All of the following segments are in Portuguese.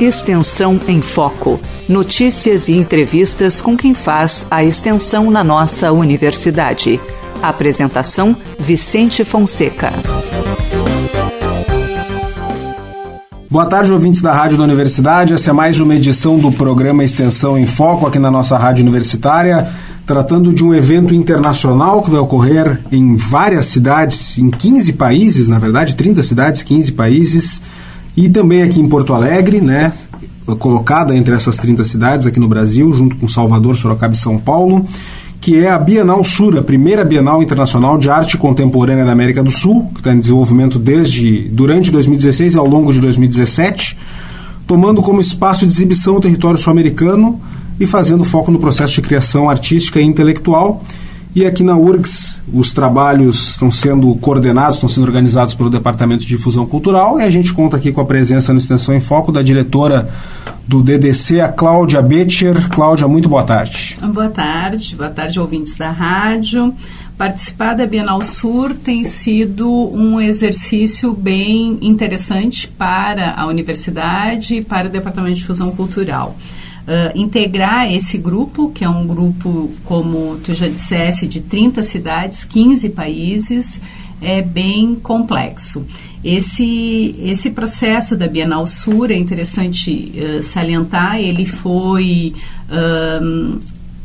Extensão em Foco. Notícias e entrevistas com quem faz a extensão na nossa universidade. Apresentação: Vicente Fonseca. Boa tarde, ouvintes da Rádio da Universidade. Essa é mais uma edição do programa Extensão em Foco aqui na nossa Rádio Universitária, tratando de um evento internacional que vai ocorrer em várias cidades, em 15 países, na verdade, 30 cidades, 15 países e também aqui em Porto Alegre, né, colocada entre essas 30 cidades aqui no Brasil, junto com Salvador, Sorocaba e São Paulo, que é a Bienal Sur, a primeira Bienal Internacional de Arte Contemporânea da América do Sul, que está em desenvolvimento desde durante 2016 e ao longo de 2017, tomando como espaço de exibição o território sul-americano e fazendo foco no processo de criação artística e intelectual e aqui na URGS, os trabalhos estão sendo coordenados, estão sendo organizados pelo Departamento de Difusão Cultural. E a gente conta aqui com a presença no Extensão em Foco da diretora do DDC, a Cláudia Betcher. Cláudia, muito boa tarde. Boa tarde, boa tarde, ouvintes da rádio. Participar da Bienal Sur tem sido um exercício bem interessante para a universidade e para o Departamento de Difusão Cultural uh, integrar esse grupo, que é um grupo, como tu já dissesse, de 30 cidades, 15 países, é bem complexo. Esse, esse processo da Bienal Sur é interessante uh, salientar, ele foi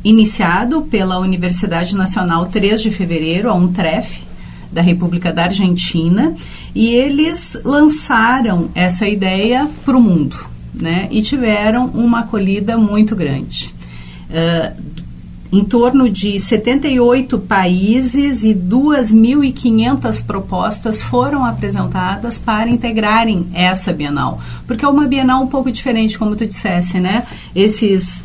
iniciado pela Universidade Nacional 3 de Fevereiro, a UNTREF, da República da Argentina, e eles lançaram essa ideia para o mundo né, e tiveram uma acolhida muito grande. Uh, em torno de 78 países e 2.500 propostas foram apresentadas para integrarem essa Bienal. Porque é uma Bienal um pouco diferente, como tu dissesse, né? Esses,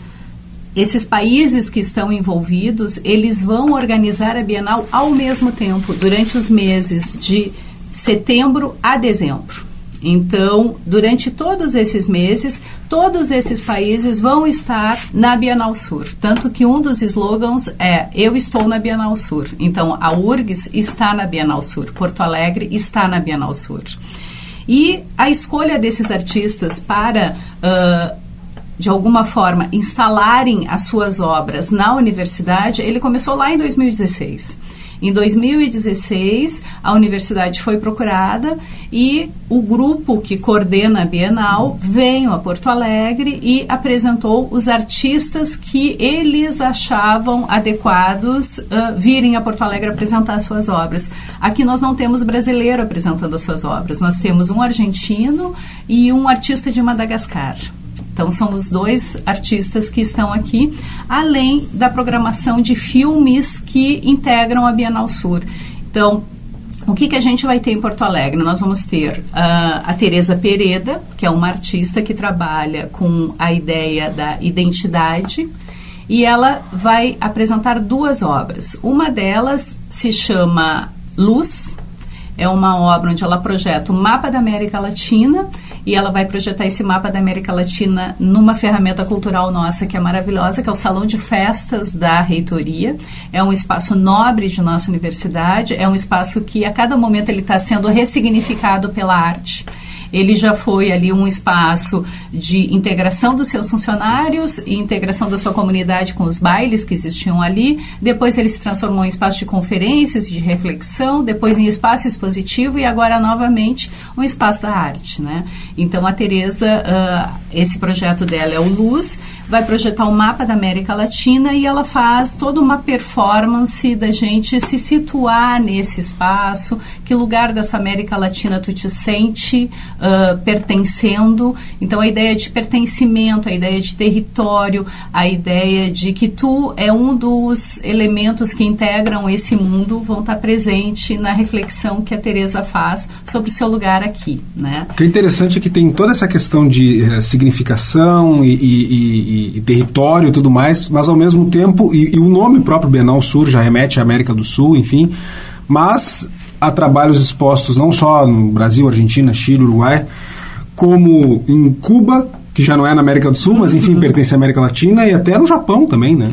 esses países que estão envolvidos, eles vão organizar a Bienal ao mesmo tempo, durante os meses de setembro a dezembro. Então, durante todos esses meses, todos esses países vão estar na Bienal Sur. Tanto que um dos slogans é Eu estou na Bienal Sur. Então, a URGS está na Bienal Sur, Porto Alegre está na Bienal Sur. E a escolha desses artistas para. Uh, de alguma forma, instalarem as suas obras na universidade, ele começou lá em 2016. Em 2016, a universidade foi procurada e o grupo que coordena a Bienal veio a Porto Alegre e apresentou os artistas que eles achavam adequados uh, virem a Porto Alegre apresentar suas obras. Aqui nós não temos brasileiro apresentando as suas obras, nós temos um argentino e um artista de Madagascar. Então, são os dois artistas que estão aqui, além da programação de filmes que integram a Bienal Sur. Então, o que, que a gente vai ter em Porto Alegre? Nós vamos ter uh, a Teresa Pereda, que é uma artista que trabalha com a ideia da identidade, e ela vai apresentar duas obras. Uma delas se chama Luz, é uma obra onde ela projeta o mapa da América Latina e ela vai projetar esse mapa da América Latina numa ferramenta cultural nossa que é maravilhosa, que é o Salão de Festas da Reitoria. É um espaço nobre de nossa universidade, é um espaço que a cada momento ele está sendo ressignificado pela arte. Ele já foi ali um espaço de integração dos seus funcionários e integração da sua comunidade com os bailes que existiam ali. Depois ele se transformou em espaço de conferências de reflexão, depois em espaço expositivo e agora novamente um espaço da arte, né? Então a Teresa, uh, esse projeto dela é o Luz, vai projetar um mapa da América Latina e ela faz toda uma performance da gente se situar nesse espaço, que lugar dessa América Latina tu te sente uh, pertencendo. Então, a ideia de pertencimento, a ideia de território, a ideia de que tu é um dos elementos que integram esse mundo vão estar presente na reflexão que a Teresa faz sobre o seu lugar aqui, né? O que é interessante é que tem toda essa questão de uh, significação e, e, e, e, território e tudo mais, mas ao mesmo tempo, e, o nome próprio Bienal Sur já remete à América do Sul, enfim, mas há trabalhos expostos não só no Brasil, Argentina, Chile, Uruguai, como em Cuba, que já não é na América do Sul, mas enfim, pertence à América Latina e até no Japão também, né?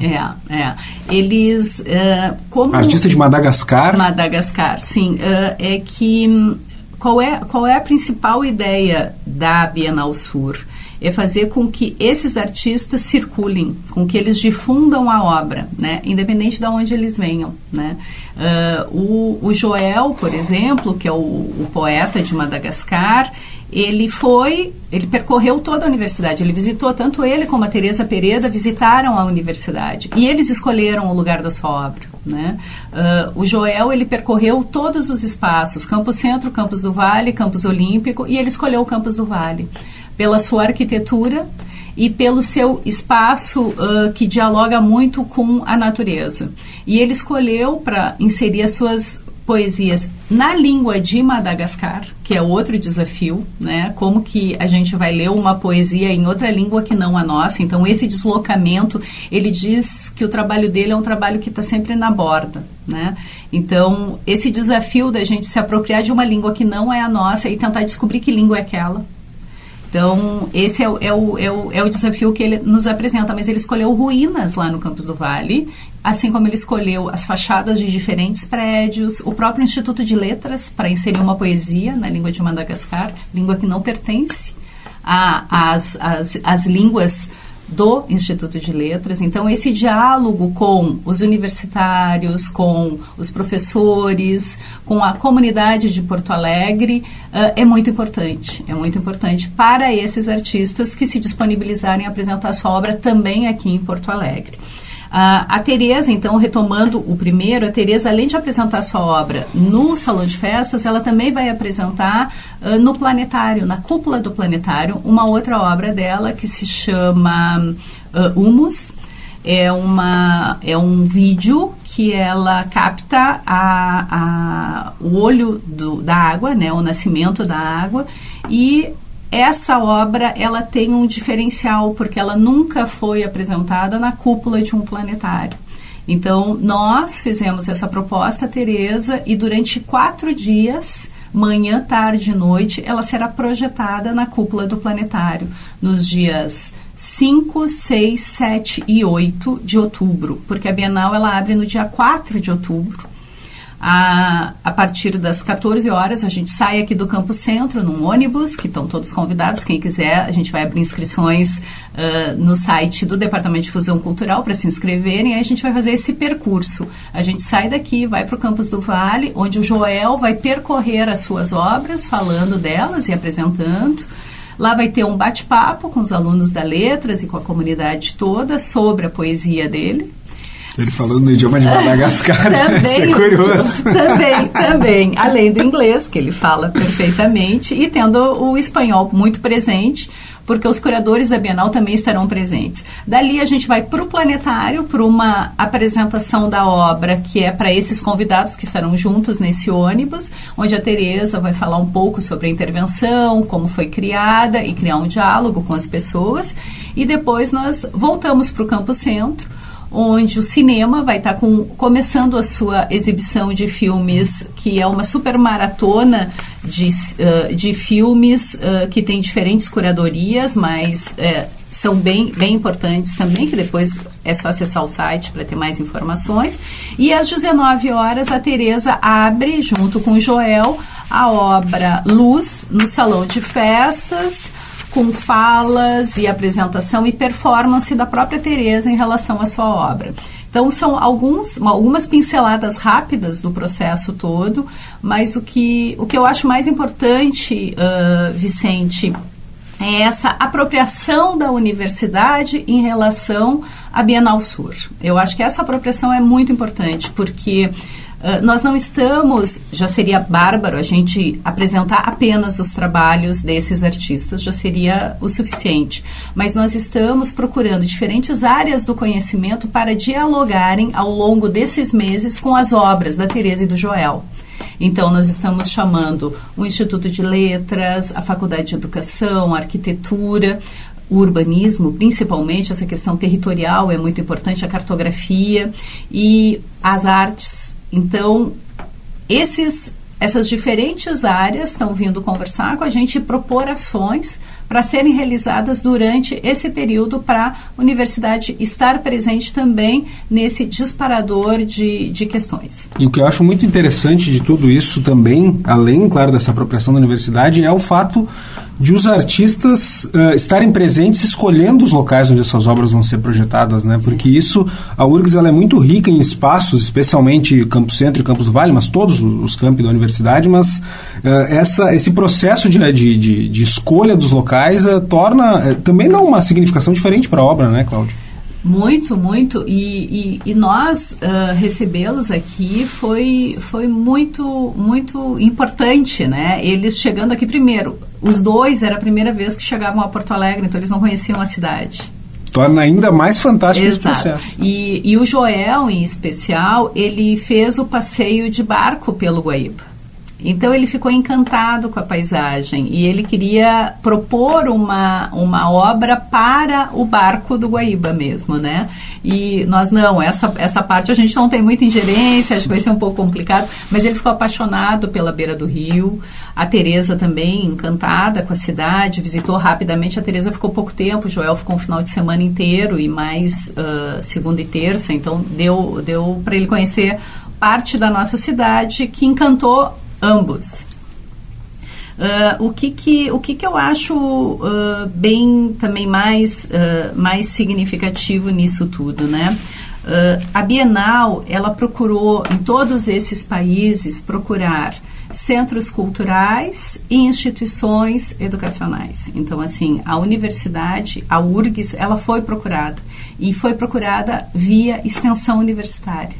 É, é. Eles, uh, como... Artista de Madagascar. Madagascar, sim. Uh, é que, hum, qual é, qual é a principal ideia da Bienal Sur? É fazer com que esses artistas circulem, com que eles difundam a obra, né? independente de onde eles venham. Né? Uh, o, o, Joel, por exemplo, que é o, o poeta de Madagascar, ele foi, ele percorreu toda a universidade, ele visitou, tanto ele como a Teresa Pereda visitaram a universidade e eles escolheram o lugar da sua obra. Né? Uh, o Joel, ele percorreu todos os espaços, Campus Centro, Campus do Vale, Campus Olímpico e ele escolheu o Campus do Vale pela sua arquitetura e pelo seu espaço uh, que dialoga muito com a natureza. E ele escolheu para inserir as suas poesias na língua de Madagascar, que é outro desafio, né? Como que a gente vai ler uma poesia em outra língua que não a nossa? Então esse deslocamento, ele diz que o trabalho dele é um trabalho que está sempre na borda, né? Então esse desafio da gente se apropriar de uma língua que não é a nossa e tentar descobrir que língua é aquela, então, esse é o, é, o, é, o, é o desafio que ele nos apresenta, mas ele escolheu ruínas lá no Campos do Vale, assim como ele escolheu as fachadas de diferentes prédios, o próprio Instituto de Letras para inserir uma poesia na língua de Madagascar, língua que não pertence às as, as línguas do Instituto de Letras. Então, esse diálogo com os universitários, com os professores, com a comunidade de Porto Alegre uh, é muito importante. É muito importante para esses artistas que se disponibilizarem a apresentar sua obra também aqui em Porto Alegre. Uh, a Tereza, então, retomando o primeiro, a Tereza, além de apresentar sua obra no Salão de Festas, ela também vai apresentar uh, no Planetário, na cúpula do Planetário, uma outra obra dela que se chama uh, Humus. É, uma, é um vídeo que ela capta a, a, o olho do, da água, né, o nascimento da água, e essa obra ela tem um diferencial porque ela nunca foi apresentada na cúpula de um planetário. Então nós fizemos essa proposta, Teresa, e durante quatro dias, manhã, tarde e noite, ela será projetada na cúpula do planetário nos dias 5, 6, 7 e 8 de outubro, porque a Bienal ela abre no dia 4 de outubro a, a partir das 14 horas, a gente sai aqui do Campo Centro num ônibus, que estão todos convidados. Quem quiser, a gente vai abrir inscrições uh, no site do Departamento de Fusão Cultural para se inscreverem. Aí a gente vai fazer esse percurso. A gente sai daqui, vai para o Campus do Vale, onde o Joel vai percorrer as suas obras, falando delas e apresentando. Lá vai ter um bate-papo com os alunos da Letras e com a comunidade toda sobre a poesia dele. Ele falando no idioma de Madagascar, também, é curioso. Também, também. Além do inglês, que ele fala perfeitamente, e tendo o espanhol muito presente, porque os curadores da Bienal também estarão presentes. Dali a gente vai para o planetário, para uma apresentação da obra que é para esses convidados que estarão juntos nesse ônibus, onde a Tereza vai falar um pouco sobre a intervenção, como foi criada e criar um diálogo com as pessoas. E depois nós voltamos para o Campo Centro, onde o cinema vai estar tá com, começando a sua exibição de filmes, que é uma super maratona de, uh, de filmes uh, que tem diferentes curadorias, mas uh, são bem, bem importantes também, que depois é só acessar o site para ter mais informações. E às 19 horas, a Tereza abre, junto com o Joel, a obra Luz no Salão de Festas, com falas e apresentação e performance da própria Teresa em relação à sua obra. Então são alguns, algumas pinceladas rápidas do processo todo, mas o que, o que eu acho mais importante, uh, Vicente, é essa apropriação da universidade em relação à Bienal Sur. Eu acho que essa apropriação é muito importante, porque ah, nós não estamos, já seria bárbaro a gente apresentar apenas os trabalhos desses artistas, já seria o suficiente. Mas nós estamos procurando diferentes áreas do conhecimento para dialogarem ao longo desses meses com as obras da Teresa e do Joel. Então, nós estamos chamando o Instituto de Letras, a Faculdade de Educação, a Arquitetura, o urbanismo, principalmente essa questão territorial é muito importante, a cartografia e as artes então, esses essas diferentes áreas estão vindo conversar com a gente e propor ações para serem realizadas durante esse período para a universidade estar presente também nesse disparador de, de questões. E o que eu acho muito interessante de tudo isso também, além, claro, dessa apropriação da universidade, é o fato de os artistas uh, estarem presentes escolhendo os locais onde essas obras vão ser projetadas, né? Porque isso, a URGS ela é muito rica em espaços, especialmente Campo Centro e Campos do Vale, mas todos os campi da universidade, mas uh, essa, esse processo de, de, de, de escolha dos locais uh, torna também dá uma significação diferente para a obra, né, Cláudia? Muito, muito. E, e, e nós uh, recebê-los aqui foi, foi muito, muito importante, né? Eles chegando aqui primeiro. Os dois era a primeira vez que chegavam a Porto Alegre, então eles não conheciam a cidade torna ainda mais fantástico Exato. esse processo. E, e o Joel, em especial, ele fez o passeio de barco pelo Guaíba. Então ele ficou encantado com a paisagem e ele queria propor uma, uma obra para o barco do Guaíba mesmo, né? E nós não, essa, essa parte a gente não tem muita ingerência, acho que vai ser um pouco complicado, mas ele ficou apaixonado pela beira do rio. A Tereza também encantada com a cidade, visitou rapidamente. A Tereza ficou pouco tempo, Joel ficou um final de semana inteiro e mais uh, segunda e terça, então deu, deu para ele conhecer parte da nossa cidade que encantou ambos. Uh, o que que, o que que eu acho uh, bem também mais, uh, mais significativo nisso tudo, né? a Bienal, ela procurou em todos esses países procurar centros culturais e instituições educacionais. Então, assim, a universidade, a URGS, ela foi procurada e foi procurada via extensão universitária.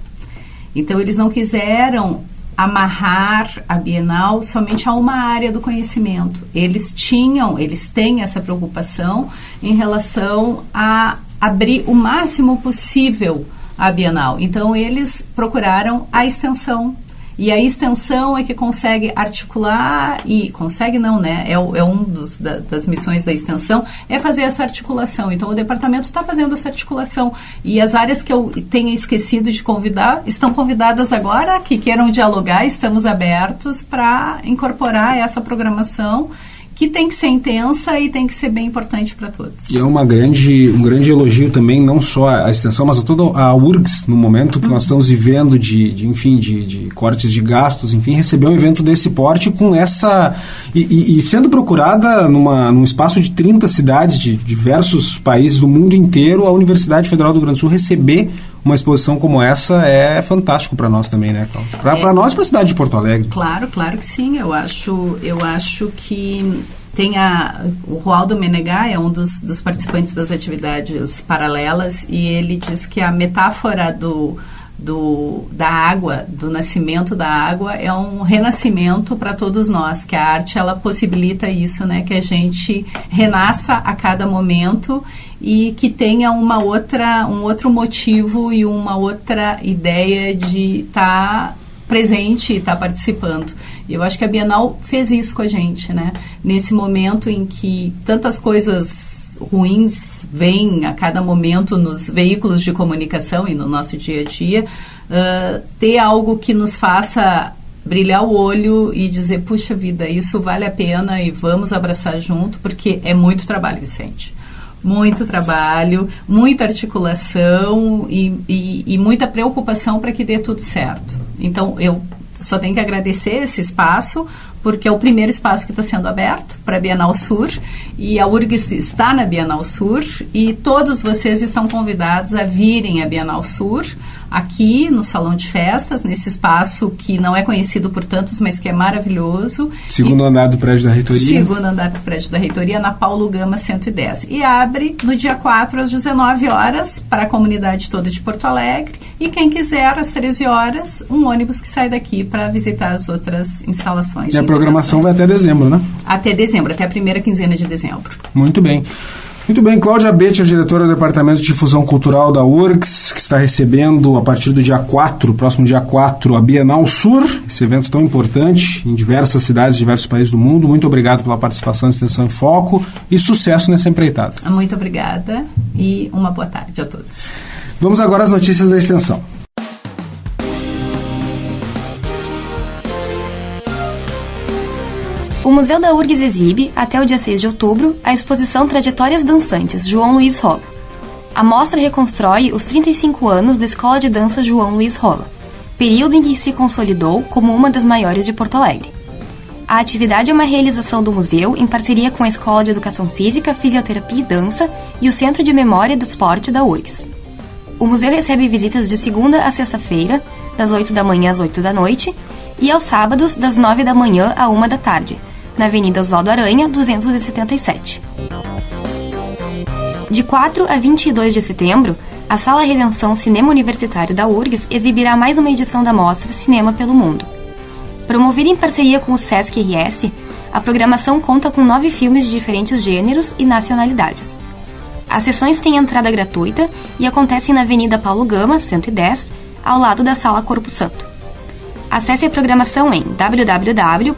Então, eles não quiseram amarrar a Bienal somente a uma área do conhecimento. Eles tinham, eles têm essa preocupação em relação a abrir o máximo possível a Bienal. Então, eles procuraram a extensão e a extensão é que consegue articular e consegue não, né? É, é um dos, da, das missões da extensão é fazer essa articulação. Então o departamento está fazendo essa articulação e as áreas que eu tenha esquecido de convidar estão convidadas agora que queiram dialogar. Estamos abertos para incorporar essa programação que tem que ser intensa e tem que ser bem importante para todos. E é uma grande, um grande elogio também, não só a extensão, mas a toda a URGS, no momento que uhum. nós estamos vivendo de, de enfim, de, de, cortes de gastos, enfim, receber um evento desse porte com essa... E, e, e, sendo procurada numa, num espaço de 30 cidades de diversos países do mundo inteiro, a Universidade Federal do Rio Grande do Sul receber uma exposição como essa é fantástico para nós também, né, Cláudia? Para é, nós, para a cidade de Porto Alegre. Claro, claro que sim. Eu acho, eu acho que tem a, o Roaldo Menegá é um dos, dos participantes das atividades paralelas e ele diz que a metáfora do do, da água, do nascimento da água, é um renascimento para todos nós, que a arte ela possibilita isso, né, que a gente renasça a cada momento e que tenha uma outra, um outro motivo e uma outra ideia de estar tá presente e estar tá participando. E eu acho que a Bienal fez isso com a gente, né? Nesse momento em que tantas coisas ruins vêm a cada momento nos veículos de comunicação e no nosso dia a dia, uh, ter algo que nos faça brilhar o olho e dizer, puxa vida, isso vale a pena e vamos abraçar junto, porque é muito trabalho, Vicente muito trabalho, muita articulação e, e, e muita preocupação para que dê tudo certo. Então, eu só tenho que agradecer esse espaço, porque é o primeiro espaço que está sendo aberto para a Bienal Sur e a URGS está na Bienal Sur e todos vocês estão convidados a virem à Bienal Sur aqui no salão de festas, nesse espaço que não é conhecido por tantos, mas que é maravilhoso. Segundo e, andar do prédio da reitoria. Segundo andar do prédio da reitoria, na Paulo Gama 110. E abre no dia 4 às 19 horas para a comunidade toda de Porto Alegre. E quem quiser, às 13 horas, um ônibus que sai daqui para visitar as outras instalações. E a programação vai até dezembro, né? Até dezembro, até a primeira quinzena de dezembro. Muito bem. Muito bem, Cláudia Betcher, diretora do Departamento de Difusão Cultural da URGS, que está recebendo a partir do dia 4, próximo dia 4, a Bienal Sur, esse evento tão importante em diversas cidades, diversos países do mundo. Muito obrigado pela participação Extensão em Foco e sucesso nessa empreitada. Muito obrigada e uma boa tarde a todos. Vamos agora às notícias da Extensão. O Museu da URGS exibe, até o dia 6 de outubro, a exposição Trajetórias Dançantes João Luiz Rola. A mostra reconstrói os 35 anos da Escola de Dança João Luiz Rola, período em que se consolidou como uma das maiores de Porto Alegre. A atividade é uma realização do museu em parceria com a Escola de Educação Física, Fisioterapia e Dança e o Centro de Memória do Esporte da URGS. O museu recebe visitas de segunda a sexta-feira, das 8 da manhã às 8 da noite, e aos sábados, das 9 da manhã à 1 da tarde, na Avenida Oswaldo Aranha, 277. De 4 a 22 de setembro, a Sala Redenção Cinema Universitário da URGS exibirá mais uma edição da mostra Cinema pelo Mundo. Promovida em parceria com o Sesc RS, a programação conta com nove filmes de diferentes gêneros e nacionalidades. As sessões têm entrada gratuita e acontecem na Avenida Paulo Gama, 110, ao lado da Sala Corpo Santo. Acesse a programação em www.urgs.br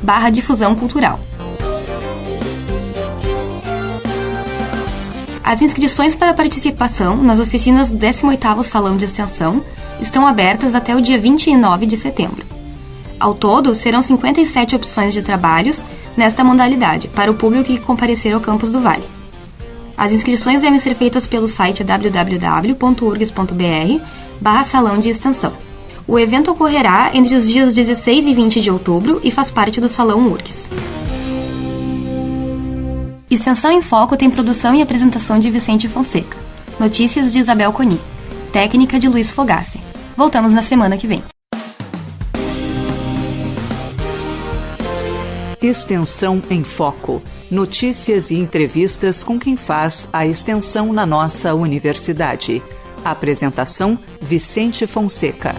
barra difusão cultural. As inscrições para participação nas oficinas do 18º Salão de Extensão estão abertas até o dia 29 de setembro. Ao todo, serão 57 opções de trabalhos nesta modalidade para o público que comparecer ao campus do Vale. As inscrições devem ser feitas pelo site www.urgs.br barra salão de extensão. O evento ocorrerá entre os dias 16 e 20 de outubro e faz parte do Salão URGS. Extensão em Foco tem produção e apresentação de Vicente Fonseca. Notícias de Isabel Coni. Técnica de Luiz Fogassi. Voltamos na semana que vem. Extensão em Foco. Notícias e entrevistas com quem faz a extensão na nossa universidade. Apresentação: Vicente Fonseca.